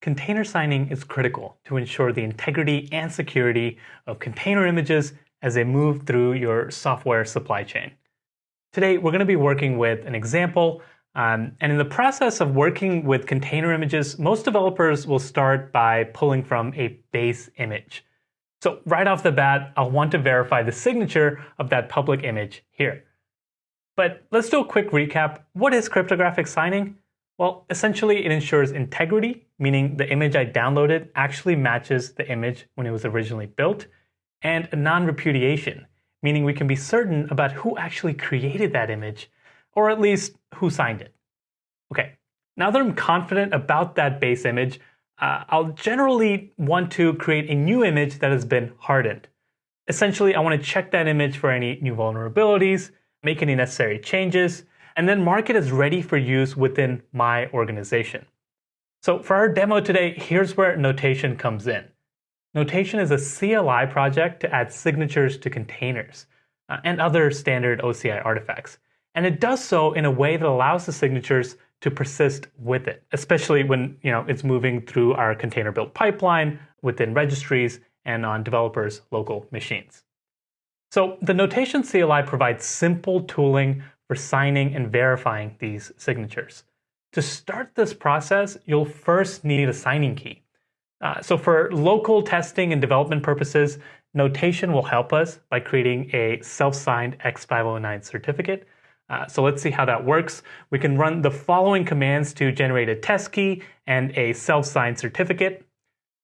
container signing is critical to ensure the integrity and security of container images as they move through your software supply chain. Today, we're going to be working with an example. Um, and in the process of working with container images, most developers will start by pulling from a base image. So right off the bat, I'll want to verify the signature of that public image here. But let's do a quick recap. What is cryptographic signing? Well, essentially it ensures integrity, meaning the image I downloaded actually matches the image when it was originally built, and non-repudiation, meaning we can be certain about who actually created that image, or at least who signed it. Okay, now that I'm confident about that base image, uh, I'll generally want to create a new image that has been hardened. Essentially, I want to check that image for any new vulnerabilities, make any necessary changes, and then mark it as ready for use within my organization. So for our demo today, here's where Notation comes in. Notation is a CLI project to add signatures to containers uh, and other standard OCI artifacts. And it does so in a way that allows the signatures to persist with it, especially when you know it's moving through our container build pipeline within registries and on developers' local machines. So the Notation CLI provides simple tooling for signing and verifying these signatures. To start this process, you'll first need a signing key. Uh, so for local testing and development purposes, Notation will help us by creating a self-signed X509 certificate. Uh, so let's see how that works. We can run the following commands to generate a test key and a self-signed certificate.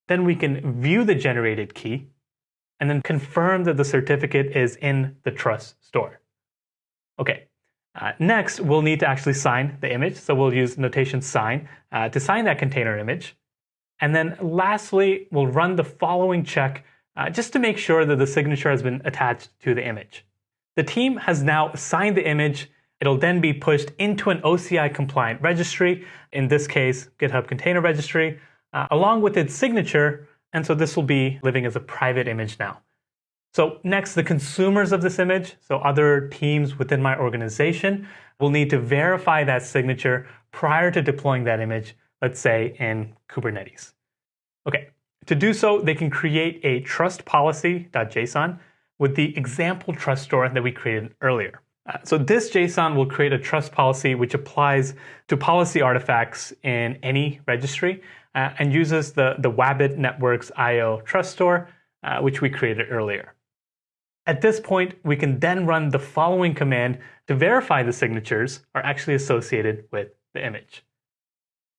Then we can view the generated key and then confirm that the certificate is in the trust store. Okay, uh, next, we'll need to actually sign the image. So we'll use notation sign uh, to sign that container image. And then lastly, we'll run the following check uh, just to make sure that the signature has been attached to the image. The team has now signed the image. It'll then be pushed into an OCI compliant registry, in this case, GitHub Container Registry, uh, along with its signature. And so this will be living as a private image now. So next, the consumers of this image, so other teams within my organization, will need to verify that signature prior to deploying that image, let's say in Kubernetes. Okay, to do so, they can create a trust policy.json with the example trust store that we created earlier. Uh, so this JSON will create a trust policy which applies to policy artifacts in any registry uh, and uses the, the Wabbit Networks IO trust store, uh, which we created earlier. At this point, we can then run the following command to verify the signatures are actually associated with the image.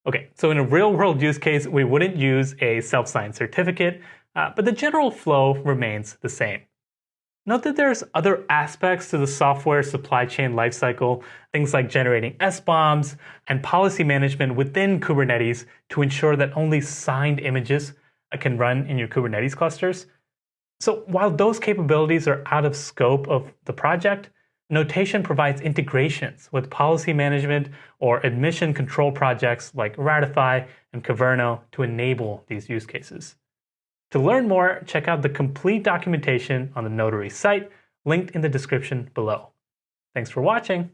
Okay, so in a real world use case, we wouldn't use a self-signed certificate, uh, but the general flow remains the same. Note that there's other aspects to the software supply chain lifecycle, things like generating SBOMs and policy management within Kubernetes to ensure that only signed images can run in your Kubernetes clusters. So while those capabilities are out of scope of the project, Notation provides integrations with policy management or admission control projects like Ratify and Kyverno to enable these use cases. To learn more, check out the complete documentation on the Notary site, linked in the description below. Thanks for watching.